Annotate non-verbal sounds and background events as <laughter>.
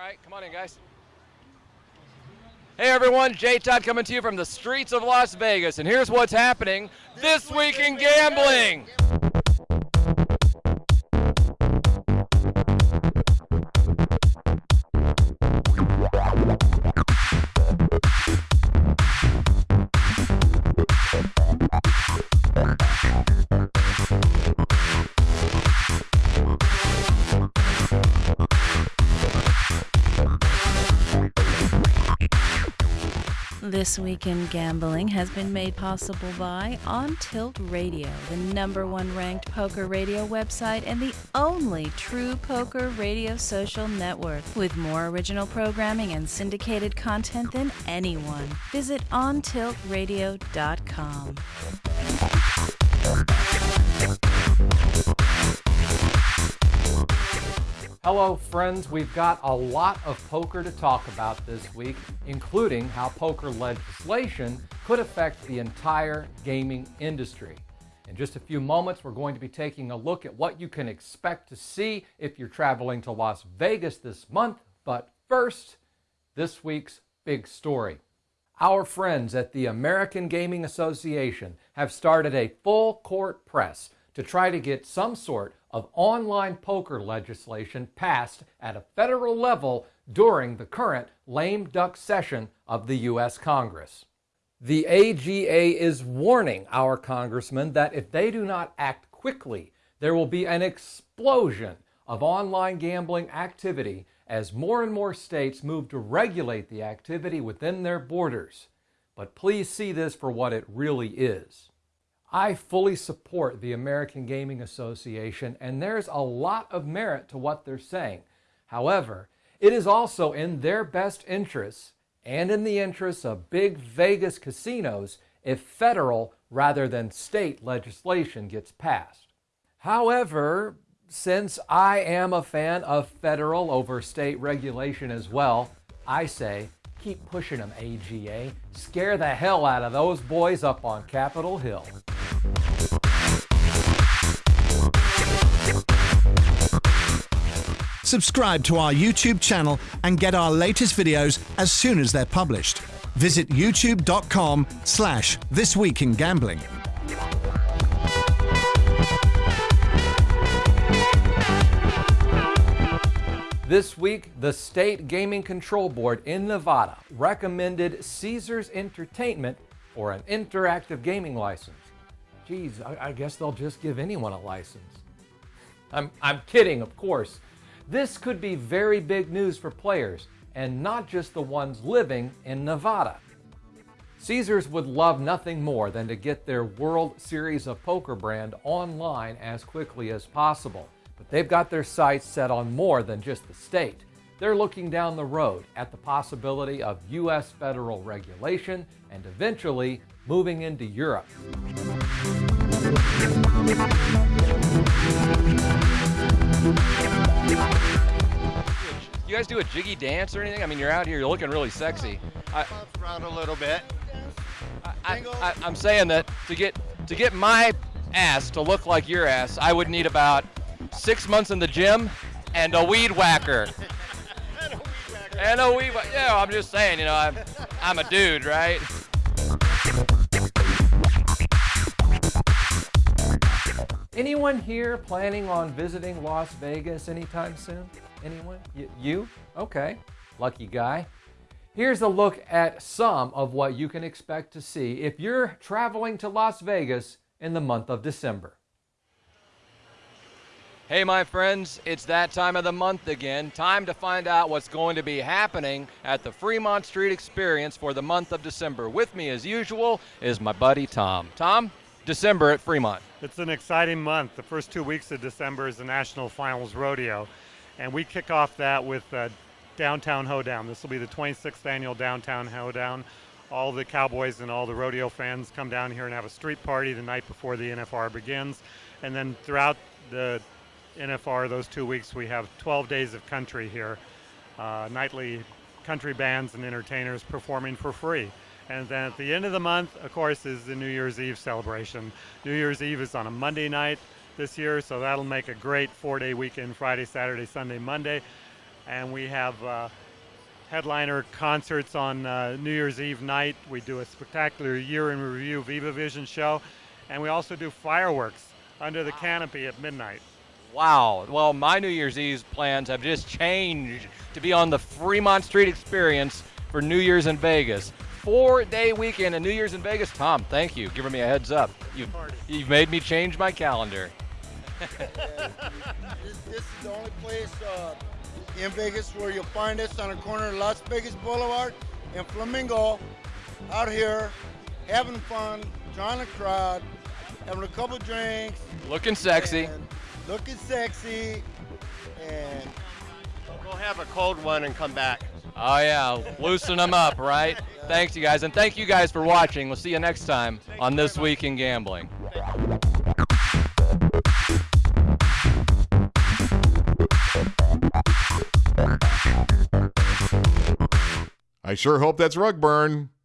All right, come on in, guys. Hey everyone, Jay Todd coming to you from the streets of Las Vegas, and here's what's happening this week in gambling. This Week in Gambling has been made possible by On Tilt Radio, the number one ranked poker radio website and the only true poker radio social network with more original programming and syndicated content than anyone. Visit OnTiltRadio.com. Hello, friends. We've got a lot of poker to talk about this week, including how poker legislation could affect the entire gaming industry. In just a few moments, we're going to be taking a look at what you can expect to see if you're traveling to Las Vegas this month. But first, this week's big story. Our friends at the American Gaming Association have started a full court press to try to get some sort of online poker legislation passed at a federal level during the current lame duck session of the U.S. Congress. The AGA is warning our congressmen that if they do not act quickly, there will be an explosion of online gambling activity as more and more states move to regulate the activity within their borders. But please see this for what it really is. I fully support the American Gaming Association, and there's a lot of merit to what they're saying. However, it is also in their best interests and in the interests of big Vegas casinos if federal rather than state legislation gets passed. However, since I am a fan of federal over state regulation as well, I say keep pushing them, AGA. Scare the hell out of those boys up on Capitol Hill. Subscribe to our YouTube channel and get our latest videos as soon as they're published. Visit youtube.com slash This Week in Gambling. This week, the State Gaming Control Board in Nevada recommended Caesars Entertainment for an interactive gaming license. Geez, I, I guess they'll just give anyone a license. I'm, I'm kidding, of course. This could be very big news for players, and not just the ones living in Nevada. Caesars would love nothing more than to get their World Series of Poker brand online as quickly as possible. But they've got their sights set on more than just the state. They're looking down the road at the possibility of U.S. federal regulation and eventually moving into Europe. Guys do a jiggy dance or anything? I mean, you're out here, you're looking really sexy. I, around a little bit. I, I, I'm saying that to get to get my ass to look like your ass, I would need about six months in the gym and a weed whacker. <laughs> and a weed whacker. Yeah, I'm just saying, you know, I'm, I'm a dude, right? Anyone here planning on visiting Las Vegas anytime soon? Anyone? Y- you? Okay. Lucky guy. Here's a look at some of what you can expect to see if you're traveling to Las Vegas in the month of December. Hey, my friends, it's that time of the month again. Time to find out what's going to be happening at the Fremont Street Experience for the month of December. With me, as usual, is my buddy Tom. Tom, December at Fremont. It's an exciting month. The first two weeks of December is the National Finals Rodeo, and we kick off that with uh, Downtown Hoedown. This will be the 26th annual Downtown Hoedown. All the cowboys and all the rodeo fans come down here and have a street party the night before the NFR begins, and then throughout the NFR those two weeks we have 12 days of country here, uh, nightly country bands and entertainers performing for free. And then at the end of the month, of course, is the New Year's Eve celebration. New Year's Eve is on a Monday night this year, so that'll make a great four day weekend Friday, Saturday, Sunday, Monday. and we have uh, headliner concerts on uh, New Year's Eve night. We do a spectacular year in review Viva Vision show, and we also do fireworks under the canopy at midnight. Wow. Well, my New Year's Eve plans have just changed to be on the Fremont Street Experience for New Year's in Vegas. Four day weekend and New Year's in Vegas. Tom, thank you. Giving me a heads up. You've, you've made me change my calendar. This, this, is the only place uh, in Vegas where you'll find us on the corner of Las Vegas Boulevard and Flamingo out here having fun, drawing a crowd, having a couple drinks. Looking sexy. Looking sexy. And go have a cold one and come back. Oh, yeah. Loosen them up, right? Thanks, you guys. And thank you guys for watching. We'll see you next time on This Week in Gambling. I sure hope that's rug burn.